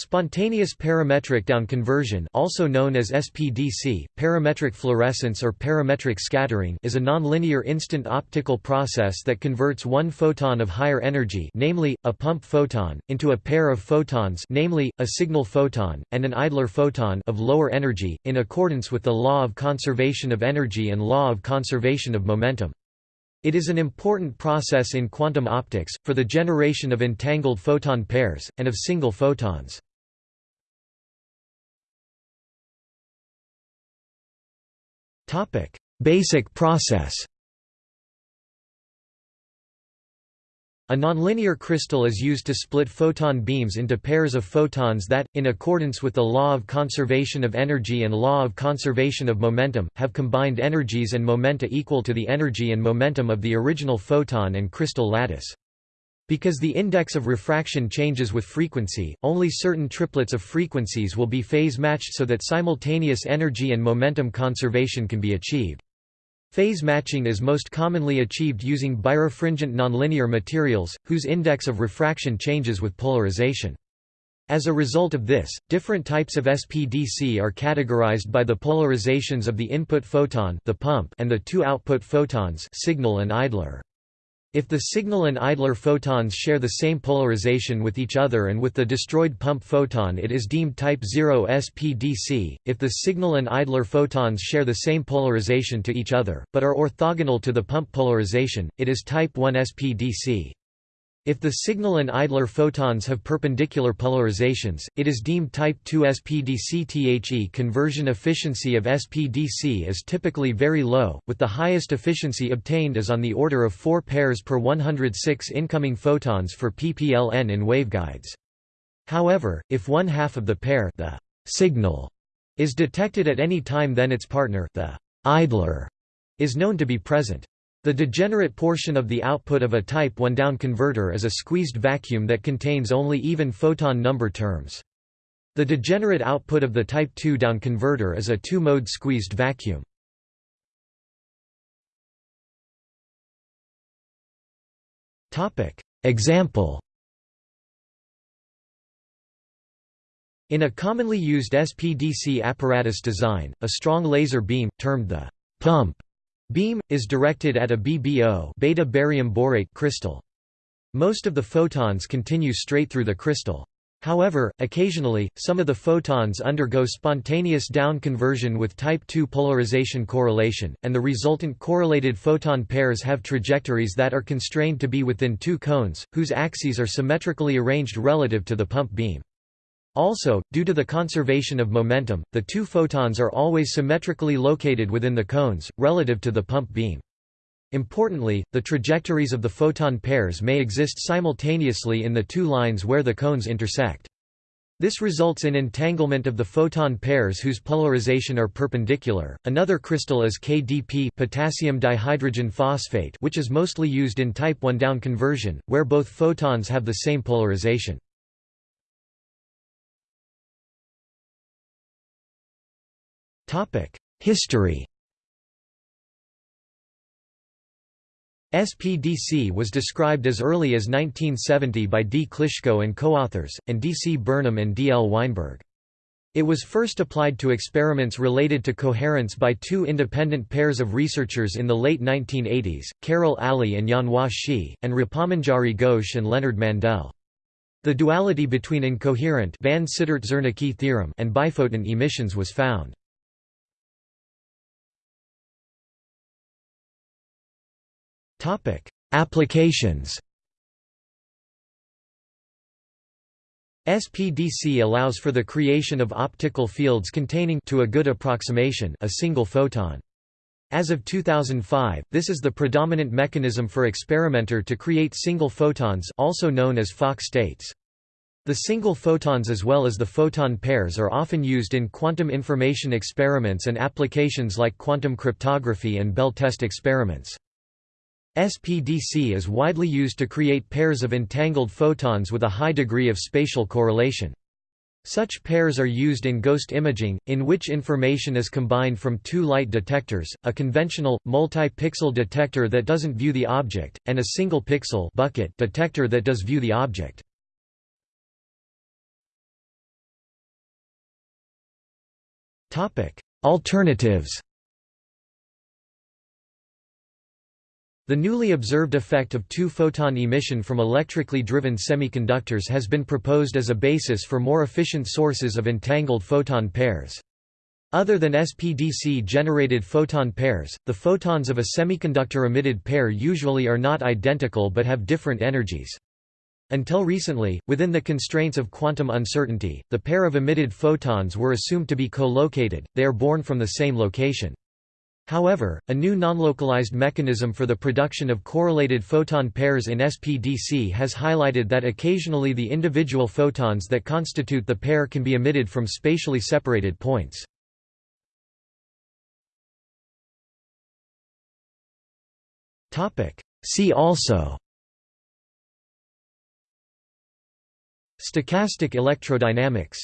Spontaneous parametric down conversion also known as SPDC, parametric fluorescence or parametric scattering is a nonlinear instant optical process that converts one photon of higher energy namely, a pump photon, into a pair of photons namely, a signal photon, and an idler photon of lower energy, in accordance with the law of conservation of energy and law of conservation of momentum. It is an important process in quantum optics, for the generation of entangled photon pairs, and of single photons. Topic: Basic process. A nonlinear crystal is used to split photon beams into pairs of photons that, in accordance with the law of conservation of energy and law of conservation of momentum, have combined energies and momenta equal to the energy and momentum of the original photon and crystal lattice. Because the index of refraction changes with frequency, only certain triplets of frequencies will be phase-matched so that simultaneous energy and momentum conservation can be achieved. Phase matching is most commonly achieved using birefringent nonlinear materials, whose index of refraction changes with polarization. As a result of this, different types of SPDC are categorized by the polarizations of the input photon the pump and the two output photons signal and idler. If the signal and idler photons share the same polarization with each other and with the destroyed pump photon it is deemed type 0 SPDC, if the signal and idler photons share the same polarization to each other, but are orthogonal to the pump polarization, it is type 1 SPDC. If the signal and idler photons have perpendicular polarizations, it is deemed type 2 SPDC-THE conversion efficiency of SPDC is typically very low, with the highest efficiency obtained is on the order of 4 pairs per 106 incoming photons for PPLN in waveguides. However, if one half of the pair the signal is detected at any time then its partner the idler is known to be present. The degenerate portion of the output of a type 1 down converter is a squeezed vacuum that contains only even photon number terms. The degenerate output of the type 2 down converter is a two-mode squeezed vacuum. Example In a commonly used SPDC apparatus design, a strong laser beam, termed the pump Beam is directed at a BBO beta barium borate crystal. Most of the photons continue straight through the crystal. However, occasionally, some of the photons undergo spontaneous down conversion with type II polarization correlation, and the resultant correlated photon pairs have trajectories that are constrained to be within two cones, whose axes are symmetrically arranged relative to the pump beam. Also, due to the conservation of momentum, the two photons are always symmetrically located within the cones, relative to the pump beam. Importantly, the trajectories of the photon pairs may exist simultaneously in the two lines where the cones intersect. This results in entanglement of the photon pairs whose polarization are perpendicular. Another crystal is KDP potassium dihydrogen phosphate, which is mostly used in type 1 down conversion, where both photons have the same polarization. History SPDC was described as early as 1970 by D. Klyshko and co-authors, and D. C. Burnham and D. L. Weinberg. It was first applied to experiments related to coherence by two independent pairs of researchers in the late 1980s, Carroll Alley and Yanhua Shih, and Rupamanjari Ghosh and Leonard Mandel. The duality between incoherent van theorem and biphoton emissions was found. Topic: Applications. SPDC allows for the creation of optical fields containing to a good approximation a single photon. As of 2005, this is the predominant mechanism for experimenter to create single photons also known as Fock states. The single photons as well as the photon pairs are often used in quantum information experiments and applications like quantum cryptography and Bell test experiments. SPDC is widely used to create pairs of entangled photons with a high degree of spatial correlation. Such pairs are used in ghost imaging, in which information is combined from two light detectors, a conventional, multi-pixel detector that doesn't view the object, and a single pixel bucket detector that does view the object. Alternatives The newly observed effect of two-photon emission from electrically driven semiconductors has been proposed as a basis for more efficient sources of entangled photon pairs. Other than SPDC-generated photon pairs, the photons of a semiconductor-emitted pair usually are not identical but have different energies. Until recently, within the constraints of quantum uncertainty, the pair of emitted photons were assumed to be co-located, they are born from the same location. However, a new nonlocalized mechanism for the production of correlated photon pairs in SPDC has highlighted that occasionally the individual photons that constitute the pair can be emitted from spatially separated points. See also Stochastic electrodynamics